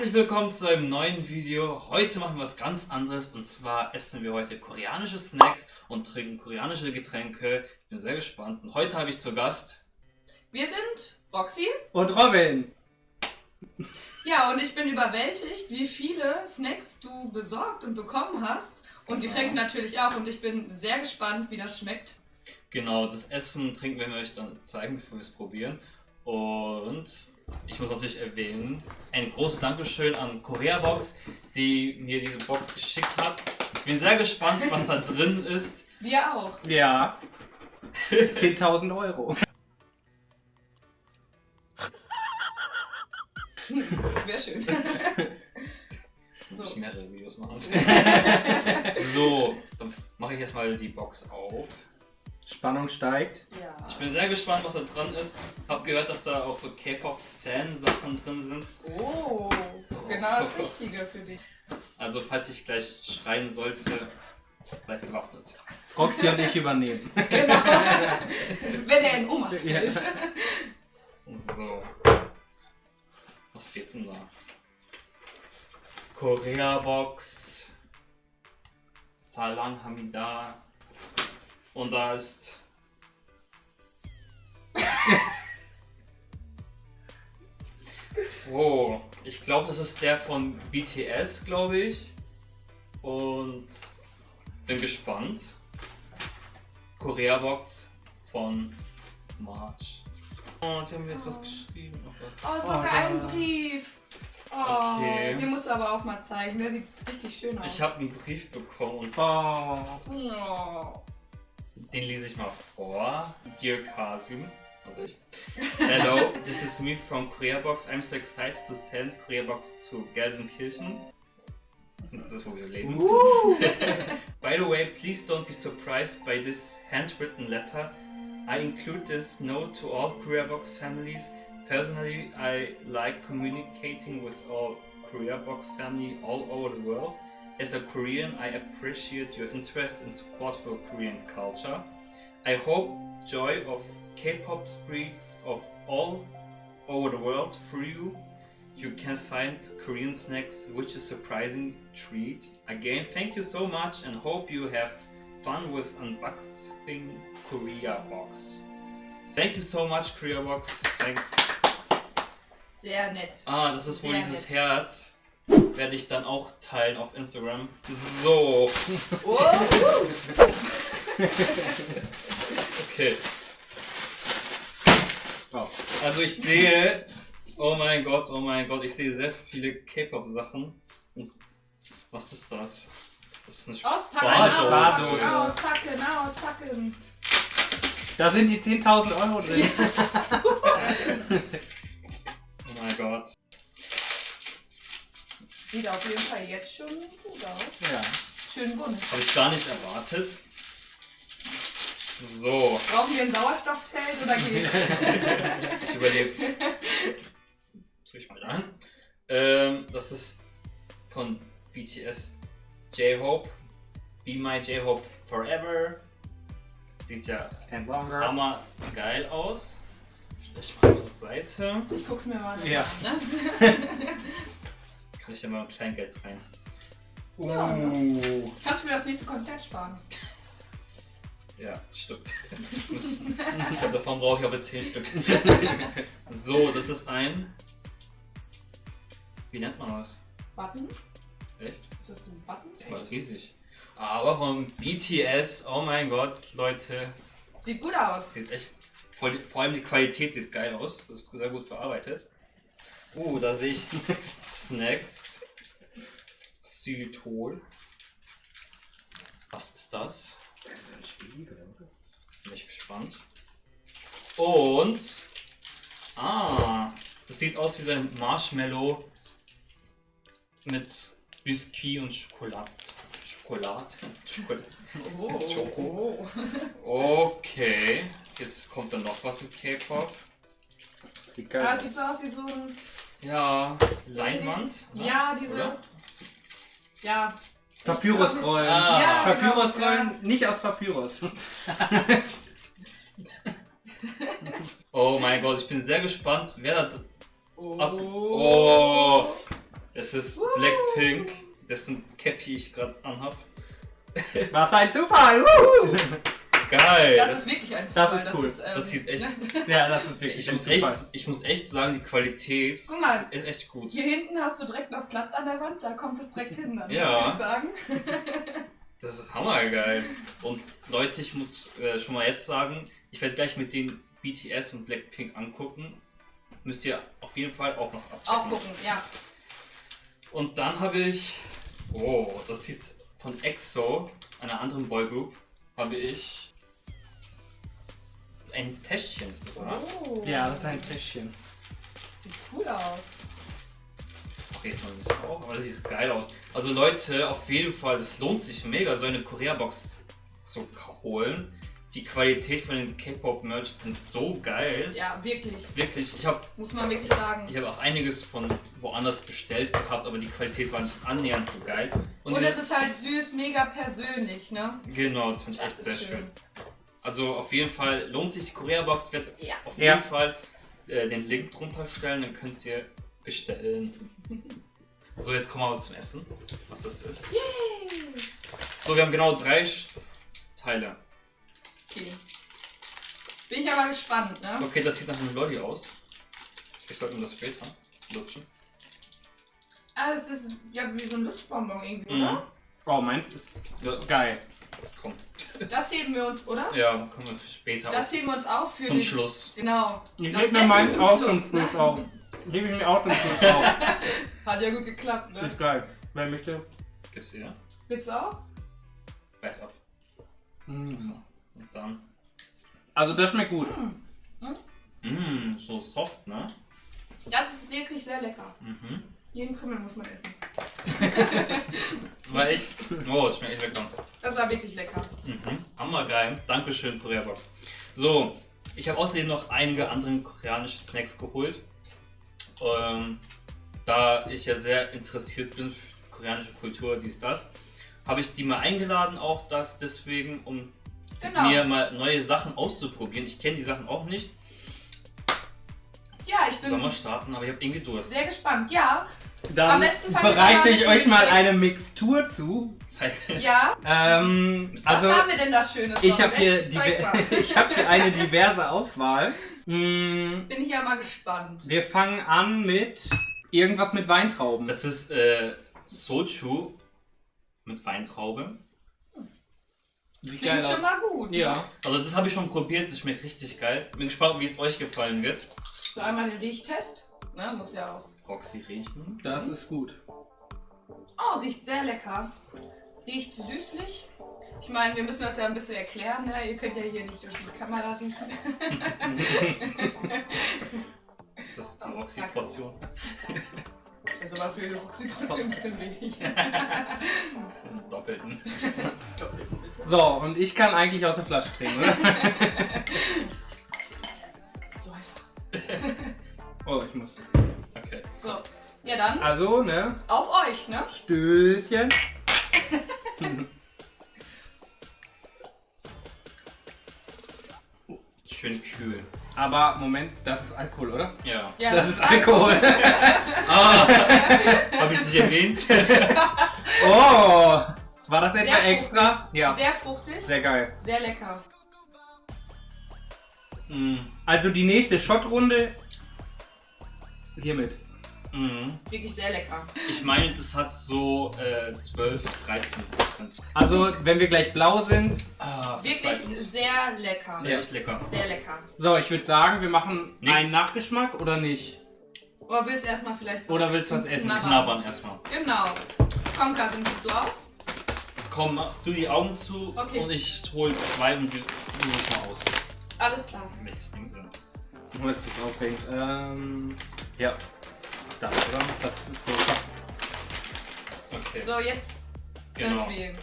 Herzlich willkommen zu einem neuen Video. Heute machen wir was ganz anderes und zwar essen wir heute koreanische Snacks und trinken koreanische Getränke. Ich bin sehr gespannt und heute habe ich zu Gast... Wir sind Roxy. Und Robin. Ja, und ich bin überwältigt, wie viele Snacks du besorgt und bekommen hast. Und Getränke natürlich auch. Und ich bin sehr gespannt, wie das schmeckt. Genau, das Essen und Trinken werden wir euch dann zeigen, bevor wir es probieren. Und ich muss natürlich erwähnen, ein großes Dankeschön an Koreabox, die mir diese Box geschickt hat. Ich bin sehr gespannt, was da drin ist. Wir auch. Ja. 10.000 Euro. Wäre schön. Muss ich mehrere Videos machen. so, dann mache ich erstmal die Box auf. Spannung steigt. Ja. Ich bin sehr gespannt, was da drin ist. Hab gehört, dass da auch so K-Pop-Fan-Sachen drin sind. Oh, genau das Richtige für dich. Also falls ich gleich schreien sollte, seid gewappnet. Roxy und ich übernehmen. Genau. Wenn er in Ohnmacht Ja. fällt. So. Was steht denn da? Korea-Box. Salang Hamida. Und da ist. Oh, ich glaube, das ist der von BTS, glaube ich. Und bin gespannt. Korea-Box von March. Oh, die haben mir etwas geschrieben. Oh Gott. Oh, sogar Oh, ein. Brief. Oh, Okay. den musst du aber auch mal zeigen. Der sieht richtig schön aus. Ich habe einen Brief bekommen Oh. Oh. Den lese ich mal vor. Dear Kasim. Oh, Hello, this is me from Koreabox. I'm so excited to send Koreabox to Gelsenkirchen. Das ist, wo wir leben. By the way, please don't be surprised by this handwritten letter. I include this note to all Koreabox families. Personally, I like communicating with all Koreabox family all over the world. As a Korean, I appreciate your interest and support for Korean culture. I hope joy of K-pop spreads of all over the world through you. You can find Korean snacks, which is surprising treat. Again, thank you so much and hope you have fun with unboxing Korea Box. Thank you so much, Korea Box. Thanks. Sehr nett. Ah, das ist wohl Sehr dieses nett. Herz. Werde ich dann auch teilen auf Instagram. So, okay. Oh. Also ich sehe, oh mein Gott, oh mein Gott, ich sehe sehr viele K-Pop-Sachen. Und Was ist das? Das ist ein auspacken, Spardose. auspacken, auspacken, auspacken. Da sind die 10.000 Euro drin. Oh mein Gott. Sieht auf jeden Fall jetzt schon gut aus. Ja. Schön bunt. Habe ich gar nicht erwartet. So, Brauchen wir ein Sauerstoffzelt oder geht's? ich überleb's. Tue ich mal an. Ähm, das ist von BTS J-Hope. Be My J-Hope Forever. Sieht ja And longer. hammer geil aus. Stell ich mal zur Seite. Ich guck's mir mal Ja. an. Ne? Kann ich ja mal Kleingeld rein. Uh. Kannst du mir das nächste Konzert sparen? Ja, stimmt. Ich glaube, davon brauche ich aber 10 Stück. So, das ist ein. Wie nennt man das? Button? Echt? Ist das ein Button? Das war riesig. Aber von BTS, oh mein Gott, Leute. Sieht gut aus. Sieht echt. Vor, vor allem die Qualität sieht geil aus. Das ist sehr gut verarbeitet. Uh, da sehe ich Snacks. Xylitol. Was ist das? Das ist ein Spiegel. Bin ich gespannt. Und. Ah, das sieht aus wie so ein Marshmallow mit Biscuit und Schokolade. Schokolade. Schokolade. Oh. Schoko. Okay, jetzt kommt dann noch was mit K-Pop. Sieht Ja, geil es sieht so aus wie so ein. Ja, Leinwand. ne? Ja, diese. Oder? Ja. Papyrusrollen. Ah. Ja, Papyrusrollen, genau, nicht aus Papyrus. Oh mein Gott, ich bin sehr gespannt, wer da drin. Oh. Ab- Oh. Es ist Blackpink, dessen Cappy ich gerade anhab. Was ein Zufall! Wuhu! Geil! Das ist wirklich ein Zufall. ist cool. ähm, Das sieht echt- ja, das ist wirklich ich, ein muss echt, ich muss echt sagen, die Qualität Guck mal, ist echt gut. hier hinten hast du direkt noch Platz an der Wand, da kommt es direkt hin, dann Ja. würde ich sagen. Das ist hammergeil. Und Leute, ich muss äh, schon mal jetzt sagen, ich werde gleich mit den BTS und Blackpink angucken. Müsst ihr auf jeden Fall auch noch abchecken. Auch gucken, ja. Und dann habe ich, oh, das sieht von EXO, einer anderen Boygroup, habe ich ein Täschchen, ist das, oder? Oh. Ja, das ist ein Täschchen. Sieht cool aus. Okay, jetzt noch nicht auch, aber das sieht geil aus. Also Leute, auf jeden Fall, es lohnt sich mega, so eine Korea-Box zu holen. Die Qualität von den K-Pop-Merch sind so geil. Ja, wirklich. Wirklich, ich habe Muss man wirklich sagen. ich hab auch einiges von woanders bestellt gehabt, aber die Qualität war nicht annähernd so geil. Und, diese- es ist halt süß, mega persönlich, ne? Genau, das finde ich echt Das sehr ist schön. schön. Also auf jeden Fall lohnt sich die Korea-Box. Ich werde Ja. auf Ja. jeden Fall äh, den Link drunter stellen, dann könnt ihr bestellen. So, jetzt kommen wir aber zum Essen, was das ist. So, wir haben genau drei Sch- Teile. Okay. Bin ich aber gespannt, ne? Okay, das sieht nach einem Lolli aus. Ich sollte mir das später lutschen. Ah, das ist ja wie so ein Lutschbonbon irgendwie, Mhm. oder? Oh, meins ist Ja, geil. komm. Das heben wir uns, oder? Ja, kommen wir für später Das auf. heben wir uns auf für Zum den- Schluss. Genau. Ich leg mir meins auch Schluss, zum Schluss ne? auf. Leg ich mir auch zum Schluss auf. Hat ja gut geklappt, ne? Ist geil. Wer möchte? Gibt's hier? Willst du auch? Weiß ab. Mhm. Und dann. Also das schmeckt gut. Mmm, so soft, ne? Das ist wirklich sehr lecker. Mhm. Jeden Krümel muss man essen. War echt. Oh, das schmeckt echt lecker. Das war wirklich lecker. Mhm. Hammergeil. Dankeschön, Korea Box. So, ich habe außerdem noch einige andere koreanische Snacks geholt. Ähm, da ich ja sehr interessiert bin für koreanische Kultur, dies, das, habe ich die mal eingeladen, auch das deswegen, um Genau. mir mal neue Sachen auszuprobieren. Ich kenne die Sachen auch nicht. Ja, ich bin Sommer starten, aber ich habe irgendwie Durst. sehr gespannt. Ja, Dann bereite ich euch mal eine Mixtur zu. Zeit. ja. Ähm, Was also haben wir denn da Schönes? ich habe hier, ich hab hier eine diverse Auswahl. Mm, Bin ich ja mal gespannt. wir fangen an mit irgendwas mit Weintrauben. Das ist äh, Soju mit Weintraube. sieht Klingt schon mal gut. Ja. Also das habe ich schon probiert, das schmeckt richtig geil. Bin gespannt, wie es euch gefallen wird. So einmal den Riechtest. Ne, muss ja auch. Roxy riechen. Das ist gut. Oh, riecht sehr lecker. Riecht süßlich. Ich meine, wir müssen das ja ein bisschen erklären. Ne? Ihr könnt ja hier nicht durch die Kamera riechen. Ist das die Roxy-Portion? Das ist aber für die Oxytocin ein bisschen wenig. Doppelten. So, und ich kann eigentlich aus der Flasche trinken, oder? So einfach. Oh, ich muss. So. Ja dann, Also, ne? auf euch, ne? Stößchen. Schön kühl. Aber Moment, das ist Alkohol, oder? Ja. Ja, das, ist Alkohol. Ah! Habe ich es nicht erwähnt? oh! War das etwa extra? Ja. Sehr fruchtig, Sehr geil. sehr lecker. mm, Also die nächste Shotrunde hiermit. Mm. Wirklich sehr lecker. Ich meine, das hat so äh, 12, 13 Prozent. Also, wenn wir gleich blau sind. Ah, Wirklich sehr lecker. Sehr echt lecker. Sehr lecker. So, ich würde sagen, wir machen Nick. einen Nachgeschmack oder nicht? Oder willst du erstmal vielleicht was Oder willst du was essen? Knabbern? Knabbern erstmal. Genau. Komm, Kasim, gib du aus. Komm, mach du die Augen zu Okay. und ich hol zwei und wir es mal aus. Alles klar. Welches Ding denn? Was das aufhängt. Ähm. Ja. Das, oder? Das ist so fast. Okay. So, jetzt Genau. wählen.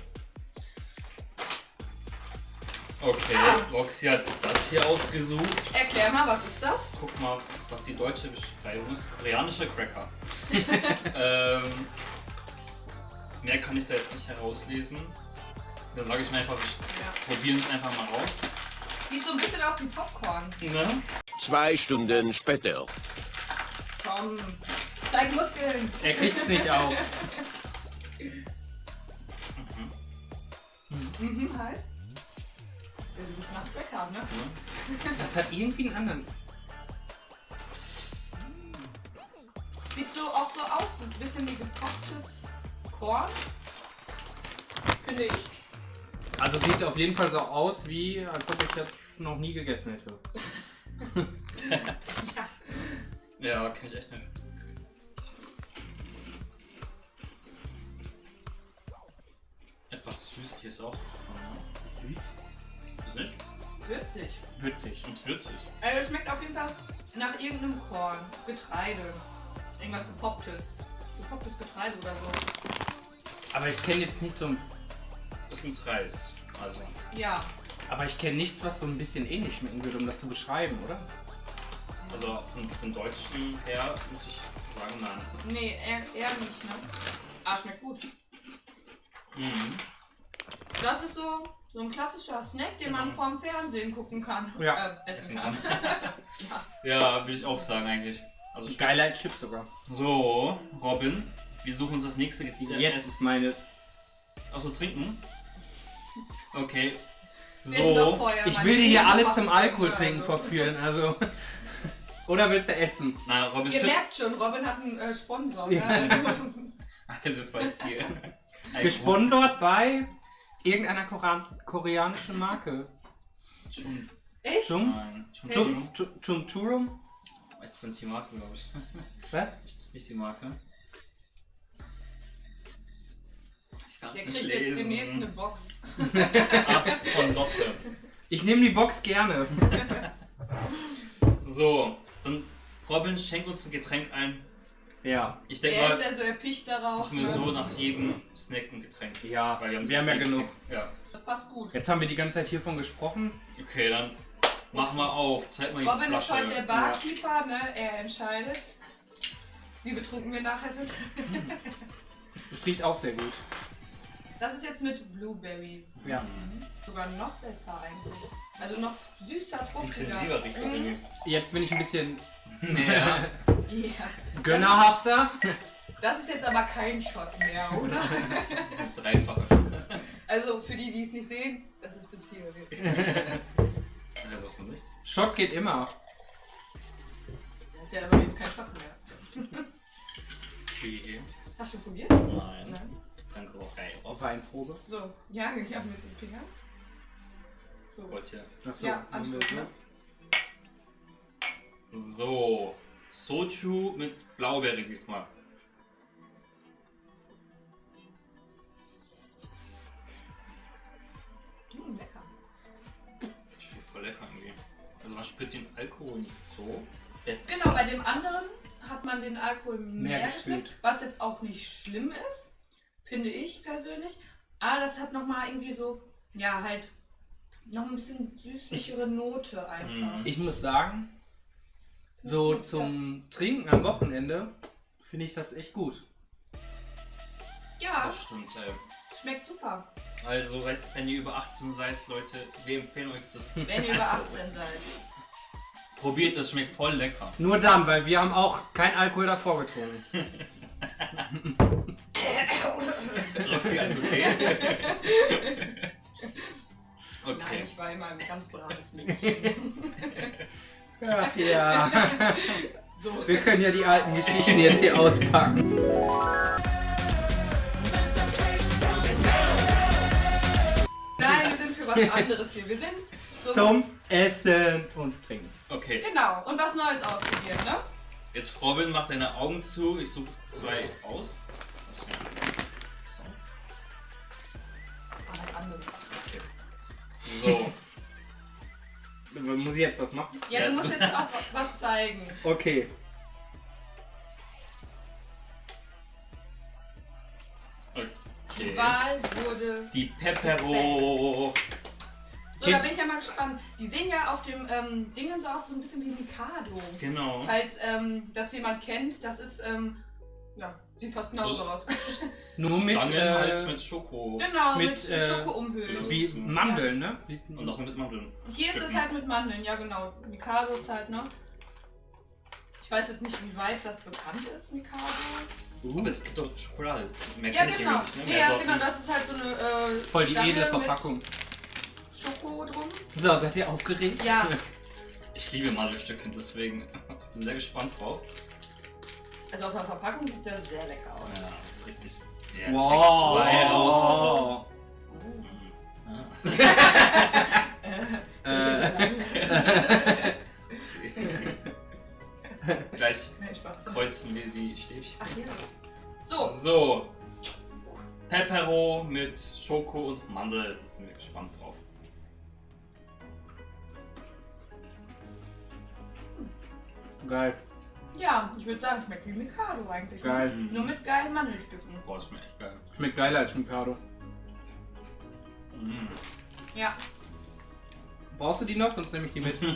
Okay, Ah. Roxy hat das hier ausgesucht. Erklär mal, was ist das? Guck mal, was die deutsche Beschreibung ist. Koreanische Cracker. ähm, mehr kann ich da jetzt nicht herauslesen. Dann sage ich mir einfach, wir Ja. probieren es einfach mal aus. Sieht so ein bisschen aus wie Popcorn. Ne? Zwei Stunden später. Komm. Zeig Muskeln. Er kriegt's nicht auf. Mhm, heißt. Wir suchen nach Bäcker, ne? Das hat irgendwie einen anderen. Sieht so auch so aus, ein bisschen wie gekochtes Korn. Finde ich. Also sieht auf jeden Fall so aus, wie als ob ich das noch nie gegessen hätte. Ja, kenn ich echt nicht. Etwas Süßliches auch. Ne? Süß. Ist nicht? Würzig. Würzig. Und würzig. Also es schmeckt auf jeden Fall nach irgendeinem Korn. Getreide. Irgendwas gepopptes. Gepopptes Getreide oder so. Aber ich kenne jetzt nicht so ein. Das ist mit Reis. Also. Ja. Aber ich kenne nichts, was so ein bisschen ähnlich schmecken würde, um das zu beschreiben, oder? Also von den Deutschen her muss ich sagen, nein. Nee, eher, eher nicht, ne? Aber schmeckt gut. Mhm. Das ist so, so ein klassischer Snack, den man Genau. vorm Fernsehen gucken kann. Ja. Äh, essen Essen kann. Ja, würde ich auch sagen eigentlich. Also als Chips sogar. So, Robin, wir suchen uns das nächste Getränk. Jetzt ist meine. Achso, trinken? Okay. So. vorher Ich will die hier alle zum Alkohol also. trinken verführen, also. Oder willst du essen? Na, Robin Ihr merkt schon, Robin hat einen äh, Sponsor. Ja. Ne? Also, Also falls ihr. Gesponsert bei irgendeiner Koran koreanischen Marke. Chum. ich? Chum? Nein. Chum. Chum? Chum? Chum? Churum? Ist das nicht die Marke, glaube ich. Was? Ist das nicht die Marke? Ich kann's Der nicht kriegt jetzt demnächst eine Box. Ach, das ist von Lotte. Ich nehme die Box gerne. So, dann Robin, schenk uns ein Getränk ein. Ja. Ich denke Er ist mal, ja so erpicht darauf. machen wir Ne? so nach jedem Snack ein Getränk. Ja, Weil wir haben, wir haben ja genug. Ja. Das passt gut. Jetzt haben wir die ganze Zeit hiervon gesprochen. Okay, dann mach mal auf. Zeig mal die Robin ist Flasche. heute der Barkeeper, ne? Er entscheidet, wie betrunken wir nachher sind. Es riecht auch sehr gut. Das ist jetzt mit Blueberry. Ja. Sogar noch besser eigentlich. Also noch süßer, fruchtiger. Mhm. Jetzt bin ich ein bisschen. Ja. gönnerhafter. Das ist jetzt aber kein Shot mehr, oder? Dreifacher schon. Also für die, die es nicht sehen, das ist bis hier jetzt. Shot geht immer. Das ist ja aber jetzt kein Shot mehr. Okay. Hast du probiert? Nein. Nein. Danke auch. Ey, Auf Weinprobe. So, ja, ich habe mit den Fingern. So. Wollt ihr. Achso, Ja, Anschluss, so. ne? So. Soju mit Blaubeere diesmal. Mm, lecker. Schmeckt voll lecker irgendwie. Also man spürt den Alkohol nicht so. Genau, bei dem anderen hat man den Alkohol mehr, Mehr gespürt. was jetzt auch nicht schlimm ist, finde ich persönlich. Aber das hat nochmal irgendwie so, ja, halt noch ein bisschen süßlichere Note einfach. Mhm. Ich muss sagen, so zum Trinken am Wochenende finde ich das echt gut. Ja, Das stimmt, ey. schmeckt super. Also seid, wenn ihr über 18 seid, Leute, wir empfehlen euch das. Wenn ihr über 18 seid. Probiert, das schmeckt voll lecker. Nur dann, weil wir haben auch kein Alkohol davor getrunken. Okay? Nein, ich war immer ein ganz braves Mädchen. Ach ja. So. Wir können ja die alten Geschichten jetzt hier auspacken. Nein, wir sind für was anderes hier. Wir sind so. Zum Essen und Trinken. Okay, Genau, und was Neues ausprobieren, ne? jetzt Robin, mach deine Augen zu. Ich suche zwei aus. Anderes. So, Muss ich jetzt was machen? Ja, du musst jetzt auch was zeigen. Okay. okay. Die Wahl wurde. Die Pepero. So, da bin ich ja mal gespannt. Die sehen ja auf dem ähm, Dingen so aus, so ein bisschen wie Mikado. Genau. Falls ähm, das jemand kennt, das ist, ähm, ja, sieht fast genauso So. aus. Nur mit, Stangen äh, halt mit Schoko. genau, mit, Mit, äh, Schoko umhüllt. wie Mandeln, ne? Wie, Und auch mit Mandeln. Hier ist es halt mit Mandeln, ja genau. Mikado ist halt, ne? Ich weiß jetzt nicht, wie weit das bekannt ist, Mikado. Aber es gibt doch Schokolade. Mehr Ja, genau. nicht, ne? Ja, Mehr ja, Sorten. genau, das ist halt so eine äh, Voll die Stange edle mit Verpackung. Schoko drum. So, seid ihr aufgeregt? Ja. Ich liebe Mandelstücke, deswegen bin sehr gespannt drauf. Also auf der Verpackung sieht es ja sehr lecker aus. Ja, das ist richtig. Ja, Wow. zwei raus. ich euch alleine lassen? Gleich kreuzen wir die Stäbchen. Ach ja. So, So. Pepero mit Schoko und Mandel. Da sind wir gespannt drauf. Geil, ja, ich würde sagen, schmeckt wie Mikado eigentlich. ne? geil. Mhm. Nur mit geilen Mandelstücken. Boah, das schmeckt echt geil. Schmeckt geiler als Mikado. Mhm. Ja. Brauchst du die noch? Sonst nehme ich die mit.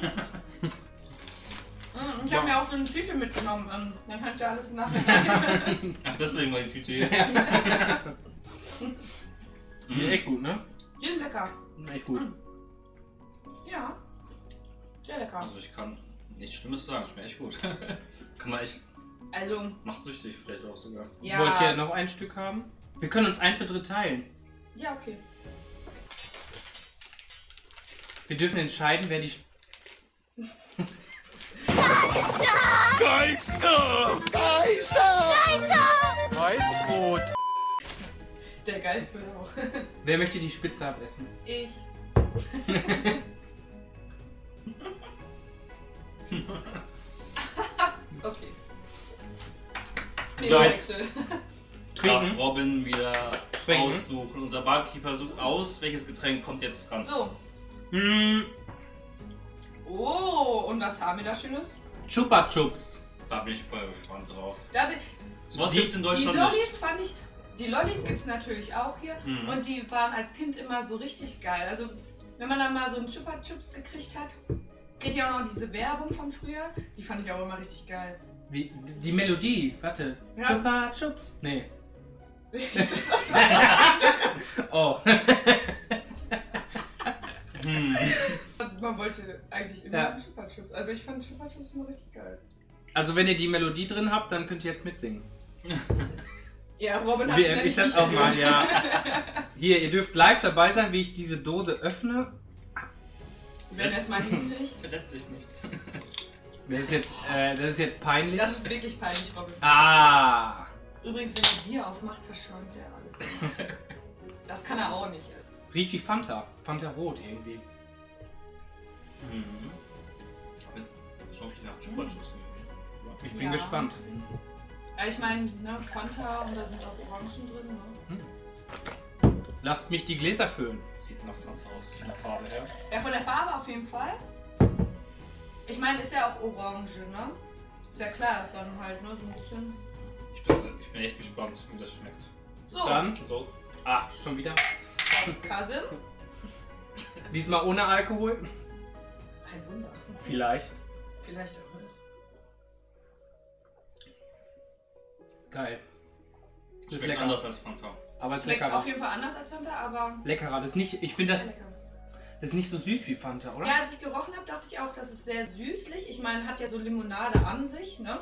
Mm, Ich Ja. habe mir auch so eine Tüte mitgenommen. ähm, Dann könnt ihr alles nachher. Ach, deswegen war die Tüte hier. Die sind echt gut, ne? Die sind lecker. Echt gut. Mhm. Ja. Sehr lecker. Also ich kann nichts Schlimmes sagen, schmeckt echt gut. kann man echt, Also, macht süchtig vielleicht auch sogar. ja. Wollt ihr noch ein Stück haben? Wir können uns eins zu dritt teilen. Ja, okay. Wir dürfen entscheiden, wer die. Sch- Der Geist will auch. Wer möchte die Spitze abessen? Ich. okay. So, jetzt- Trinken. Robin wieder Trinken. aussuchen. Unser Barkeeper sucht aus, welches Getränk kommt jetzt dran. So. Hm, Oh, und was haben wir da Schönes? Chupa Chups. Da bin ich voll gespannt drauf. Da bin, Sowas Die- gibt's in die Deutschland nicht. Lollis fand ich. Die Lollis gibt es natürlich auch hier. Mhm. Und die waren als Kind immer so richtig geil. Also, wenn man dann mal so einen Chupa Chups gekriegt hat, geht ja auch noch diese Werbung von früher. Die fand ich auch immer richtig geil. Wie, die Melodie, warte. Ja. Chupa Chups. Nee. Oh. Hm. Man wollte eigentlich immer Ja. einen Chupa Chups. Also, ich fand Chupa Chups immer richtig geil. Also wenn ihr die Melodie drin habt, dann könnt ihr jetzt mitsingen. Ja, Robin hat sie ich das auch mal, ja. Hier, ihr dürft live dabei sein, wie ich diese Dose öffne. Wenn er es mal hinkriegt. Verletz dich nicht. Das ist jetzt, äh, das ist jetzt peinlich. Das ist wirklich peinlich, Robin. ah. Übrigens, wenn er Bier aufmacht, verschäumt er alles. Das kann er auch nicht. Riecht wie Fanta. Fanta Rot irgendwie. Mhm. Aber jetzt schon richtig nach Chupa Chups. Ich bin Ja. gespannt. Ja, ich meine, ne, Fanta und da sind auch Orangen drin. Ne? Lasst mich die Gläser füllen. Das sieht nach Fanta aus, von der Farbe her. Ja, von der Farbe auf jeden Fall. Ich meine, ist ja auch Orange, ne? Ist ja klar, dass dann halt ne, so ein bisschen. Ich bin, ich bin echt gespannt, wie das schmeckt. So, Dann. So. Ah, schon wieder. Kasim. Diesmal ohne Alkohol. Ein Wunder. Vielleicht. Vielleicht auch nicht. Geil. Das ist Schmeckt lecker. anders als Fanta. Aber es ist Schmeckt leckerer. auf jeden Fall anders als Fanta, aber. Leckerer. Das ist nicht, ich finde das, lecker. das ist nicht so süß wie Fanta, oder? Ja, als ich gerochen habe, dachte ich auch, das ist sehr süßlich. Ich meine, hat ja so Limonade an sich, ne?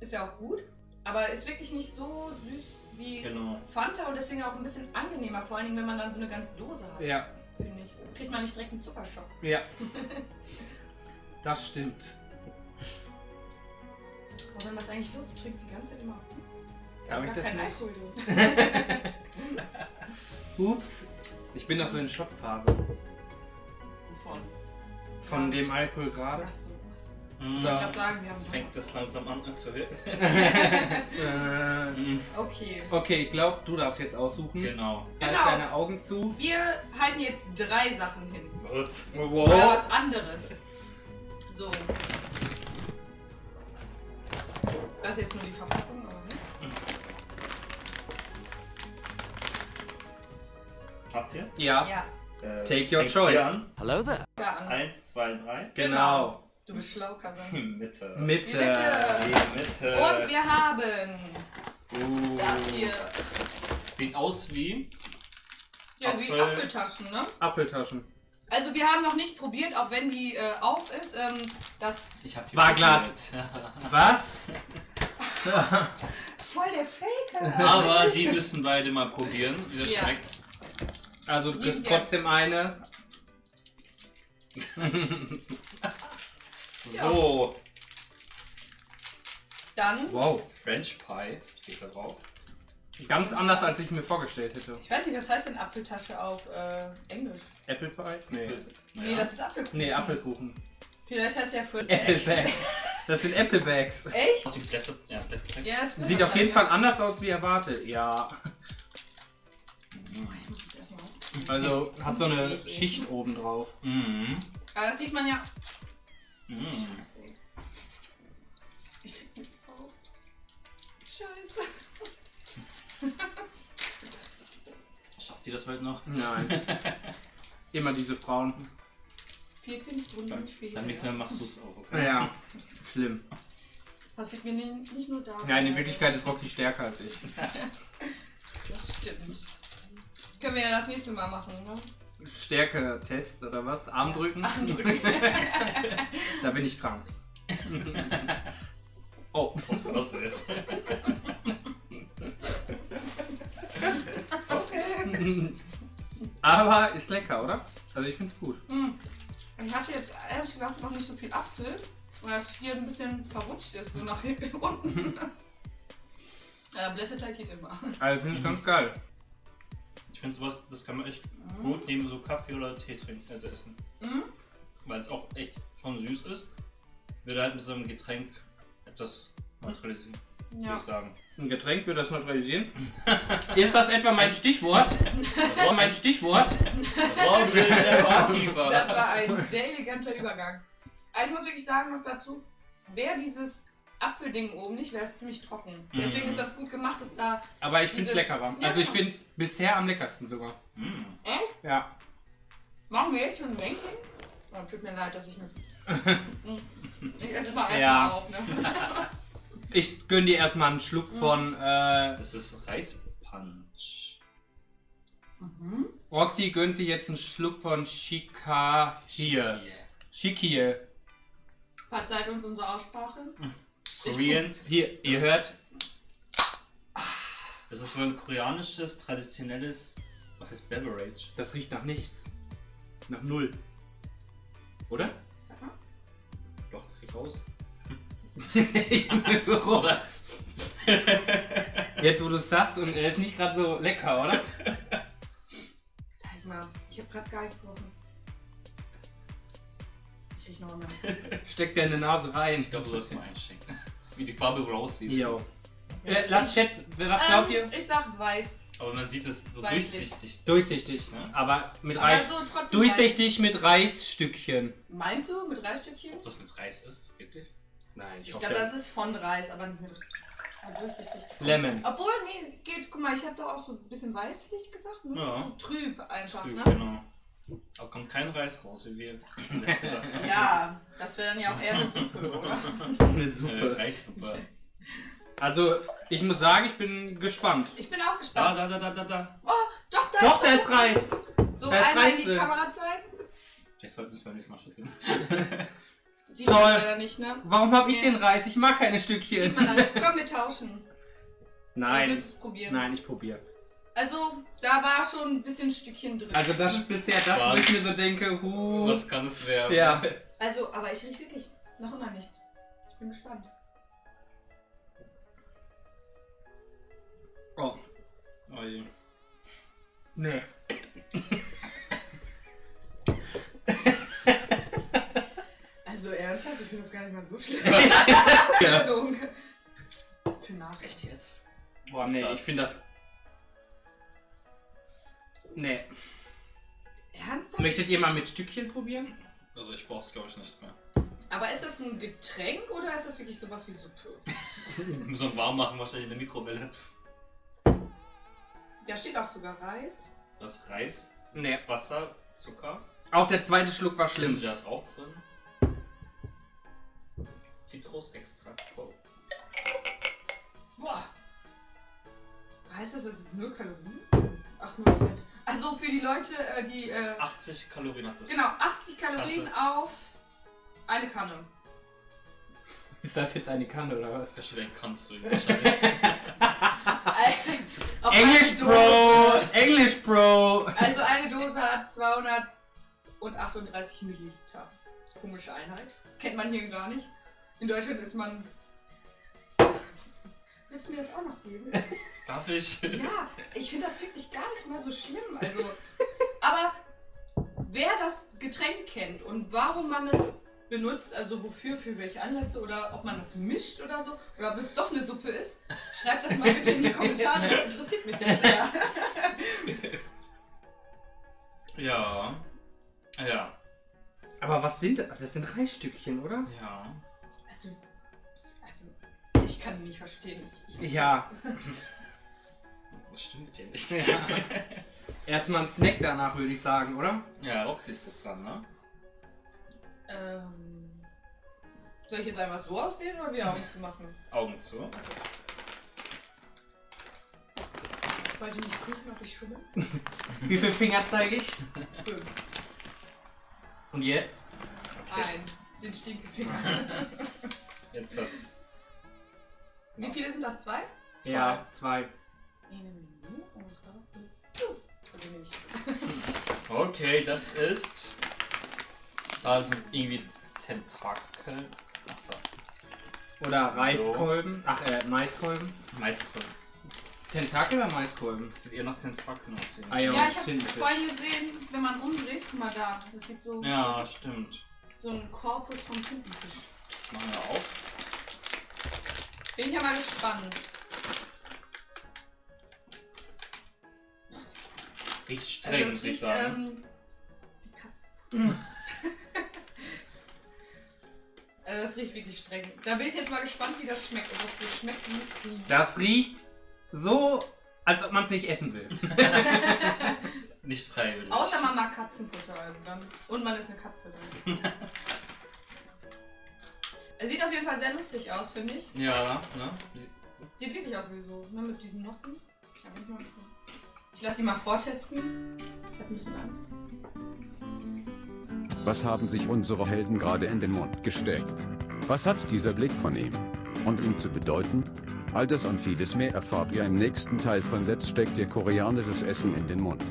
Ist ja auch gut. Aber ist wirklich nicht so süß wie Genau. Fanta und deswegen auch ein bisschen angenehmer, vor allen Dingen, wenn man dann so eine ganze Dose hat. Ja. Finde ich. Kriegt man nicht direkt einen Zuckerschock. Ja. Das stimmt. Aber wenn was eigentlich los? Du trinkst die ganze Zeit immer. Darf Da ich war das kein nicht? Alkohol drin. Ups. Ich bin noch so in Schockphase. Wovon? Von dem Alkohol gerade. Achso, achso. Mhm. Ich glaube sagen, wir haben Fängt das langsam an zu wirken. Äh, Mhm. Okay. okay, ich glaube, du darfst jetzt aussuchen. Genau. Halt Genau. deine Augen zu. Wir halten jetzt drei Sachen hin. Gut. Oder was anderes. So. Das ist jetzt nur die Verpackung, Habt ihr? Ja, Ja, Äh, Take your choice. An. Hello there. da an. Eins, zwei, drei. genau. Du bist schlau, Kasan. Mitte. Mitte. Mitte. Die Mitte. Und wir haben Uh, das hier. Sieht aus wie. Ja, wie Apfel. Apfeltaschen, ne? Apfeltaschen. Also wir haben noch nicht probiert, auch wenn die äh, auf ist. Ähm, das Ich hab War glatt. Was? voll der Faker. Aber die müssen beide mal probieren, wie das Ja. schmeckt. Also du kriegst trotzdem eine. So, Dann, Wow. French Pie steht da drauf. Ganz anders, als ich mir vorgestellt hätte. ich weiß nicht, was heißt denn Apfeltasche auf äh, Englisch? Apple Pie? Nee. Nee, das ist Apfelkuchen. Nee, Apfelkuchen. Vielleicht heißt ja für Apple Bag. Das sind Apple Bags. Echt? Ja. Ja, Sieht auf jeden. Fall anders aus wie erwartet. Ja. Ich muss. Also hat so eine Schicht oben drauf. Mhm. Aber das sieht man ja. Mhm. Scheiße. ey. Ich krieg nichts drauf. Scheiße. Schafft sie das heute noch? Nein. Immer diese Frauen. 14 Stunden später. Dann nächstes Mal machst du es auch, okay? Ja. Schlimm. Das passiert mir nicht, nicht nur da. Ja, in Wirklichkeit ist Roxy stärker als ich. Können wir ja das nächste Mal machen, ne? Stärke-Test oder was? Armdrücken? Armdrücken. Da bin ich krank. Oh. Was war das denn jetzt? Aber ist lecker, oder? Also ich find's gut. Hm. Ich hatte jetzt ehrlich gesagt noch nicht so viel Apfel, weil das hier ein bisschen verrutscht ist, so nach hinten unten. Ja, Blätterteig geht immer. Also finde ich ganz geil. Ich finde sowas, das kann man echt gut neben so Kaffee oder Tee trinken, also essen. Mhm. Weil es auch echt schon süß ist. Würde halt mit so einem Getränk etwas neutralisieren, würde Ja. ich sagen. Ein Getränk wird das neutralisieren. Ist das etwa mein Stichwort? mein Stichwort? Das war ein sehr eleganter Übergang. Aber ich muss wirklich sagen noch dazu, wäre dieses Apfelding oben nicht, wäre es ziemlich trocken. Deswegen ist das gut gemacht, dass da. Aber ich find's Diese- leckerer. Ja. Also ich find's bisher am leckersten sogar. Mm. Echt? Ja. Machen wir jetzt schon ein Ranking? Oh, tut mir leid, dass ich mit. ich esse mal einfach Ja. auf, ne? Ich gönn dir erstmal einen Schluck von. Äh, Das ist Reispunch. Mhm. Roxy gönnt sich jetzt einen Schluck von Shika hier. Shikie. Verzeiht uns unsere Aussprache. Korean. Hier, ihr hört. Das ist wohl ein koreanisches, traditionelles, was heißt Beverage? Das riecht nach nichts. Nach null. Oder? Sag mal. Doch, da riecht raus. Oder? Jetzt wo du es sagst und er ist nicht gerade so lecker, oder? Zeig mal. Ich habe gerade gar nichts gerochen. Ich riech noch einmal. In die Nase rein. Ich glaube, du sollst mal einschenken. Wie die Farbe wohl aussieht. Jo. Äh, lass schätzen, was glaubt ihr? Ähm, ich sag weiß. Aber man sieht es so Weiß durchsichtig. Durchsichtig, Ja. aber mit Reis. Aber so trotzdem Durchsichtig mit Reisstückchen. Meinst du mit Reisstückchen? Ob das mit Reis ist, wirklich? Nein, Ich glaube, das ist von Reis, aber nicht mit durchsichtig. Lemon. Obwohl, nee, geht. Guck mal, ich habe doch auch so ein bisschen weißlich gesagt, ne? Ja. Trüb einfach, Trüb, ne? Genau. Aber kommt kein Reis raus, wie wir. Ja, das wäre dann ja auch eher eine Suppe, oder? Eine Äh, Suppe. Reissuppe. Also, ich muss sagen, ich bin gespannt. Ich bin auch Da, gespannt. da, da, da, da, da. Oh, doch, da Doch, da ist ist Reis. So, da ist einmal Reis in die drin. Kamera zeigen. Vielleicht sollten wir es beim nächsten Mal schütteln. Sieht Toll. man leider nicht, ne? Warum habe ich Nee. den Reis? Ich mag keine Sieht Stückchen. man leider. Komm, wir tauschen. Nein. Willst du es probieren? Nein, ich probiere. Also, da war schon ein bisschen Stückchen drin. Also das ist bisher das, wo ich mir so denke, huh. Was kann es werden? Ja. Also, aber ich riech wirklich noch immer nichts. Ich bin gespannt. Oh, Oh je. nee. Also ernsthaft, ich finde das gar nicht mal so schlimm. Ja. Entschuldigung. Für Nachricht. Jetzt? Boah, nee, ich finde das. Nee. Ernsthaft? Möchtet ihr mal mit Stückchen probieren? Also ich brauch's glaube ich nicht mehr. Aber ist das ein Getränk oder ist das wirklich sowas wie Suppe? So ein warm machen wahrscheinlich in der Mikrowelle. Da steht auch sogar Reis. Das ist Reis, Nee. Wasser, Zucker. Auch der zweite Schluck war schlimm. Ginger ist auch drin. Zitrusextrakt. Boah. Heißt das, es ist null Kalorien? Ach, nur Fett. Also für die Leute, äh, die. Äh, 80 Kalorien hat das. genau, 80 Kalorien auf eine Kanne. Ist das jetzt eine Kanne oder was? Da steht ein kannst du wahrscheinlich. English eine Bro! English Bro! Also eine Dose hat 238 Milliliter. Komische Einheit. Kennt man hier gar nicht. In Deutschland ist man. Willst du mir das auch noch geben? Darf ich? Ja, ich finde das wirklich gar nicht mal so schlimm. Also, aber wer das Getränk kennt und warum man es benutzt, also wofür, für welche Anlässe oder ob man es mischt oder so, oder ob es doch eine Suppe ist, schreibt das mal bitte in die Kommentare. Das interessiert mich jetzt sehr. Ja. Ja. Aber was sind das? Also das sind drei Stückchen, oder? Ja. Ich kann ihn nicht verstehen. Ich, ich Ja. Das stimmt ja nicht. ja. Erstmal ein Snack danach, würde ich sagen, oder? Ja, Roxy ist jetzt dran, ne? Ähm, soll ich jetzt einfach so auswählen oder wieder Augen zu machen? Augen zu. Wollt ihr nicht prüfen, ob ich schummel? Wie viele Finger zeige ich? Fünf. Und jetzt? Ein. Den Stinkefinger. Jetzt hat. Wie viele sind das? Zwei? Ja, zwei. Eine Minute und raus bis. Uh, also nehme ich jetzt. Okay, das ist. Da sind irgendwie Tentakel. Ach da. Oder Reiskolben. Ach, äh, Maiskolben. Maiskolben. Tentakel oder Maiskolben? Das sieht eher nach Tentakeln aussehen. Ah, ja. Ja, ich habe vorhin gesehen, wenn man umdreht, guck mal da. Das sieht so Ja, stimmt. so ein Korpus vom Tintenfisch. Machen wir auf. Bin ich ja mal gespannt. Riecht streng, Also muss ich sagen. ähm, wie Katzenfutter. also das riecht wirklich streng. Da bin ich jetzt mal gespannt, wie das schmeckt. Ob das so schmeckt, wie es riecht. Das riecht so, als ob man es nicht essen will. Nicht freiwillig. Außer man mag Katzenfutter, also dann. Und man ist eine Katze dann. es sieht auf jeden Fall sehr lustig aus, finde ich. Ja, ne? Sieht wirklich aus wie so, ne, mit diesen Noppen. Ich mal gespannt. Ich lasse die mal vortesten. Ich habe ein bisschen Angst. Was haben sich unsere Helden gerade in den Mund gesteckt? Was hat dieser Blick von ihm und ihm zu bedeuten? All das und vieles mehr erfahrt ihr im nächsten Teil von Let's steckt ihr koreanisches Essen in den Mund.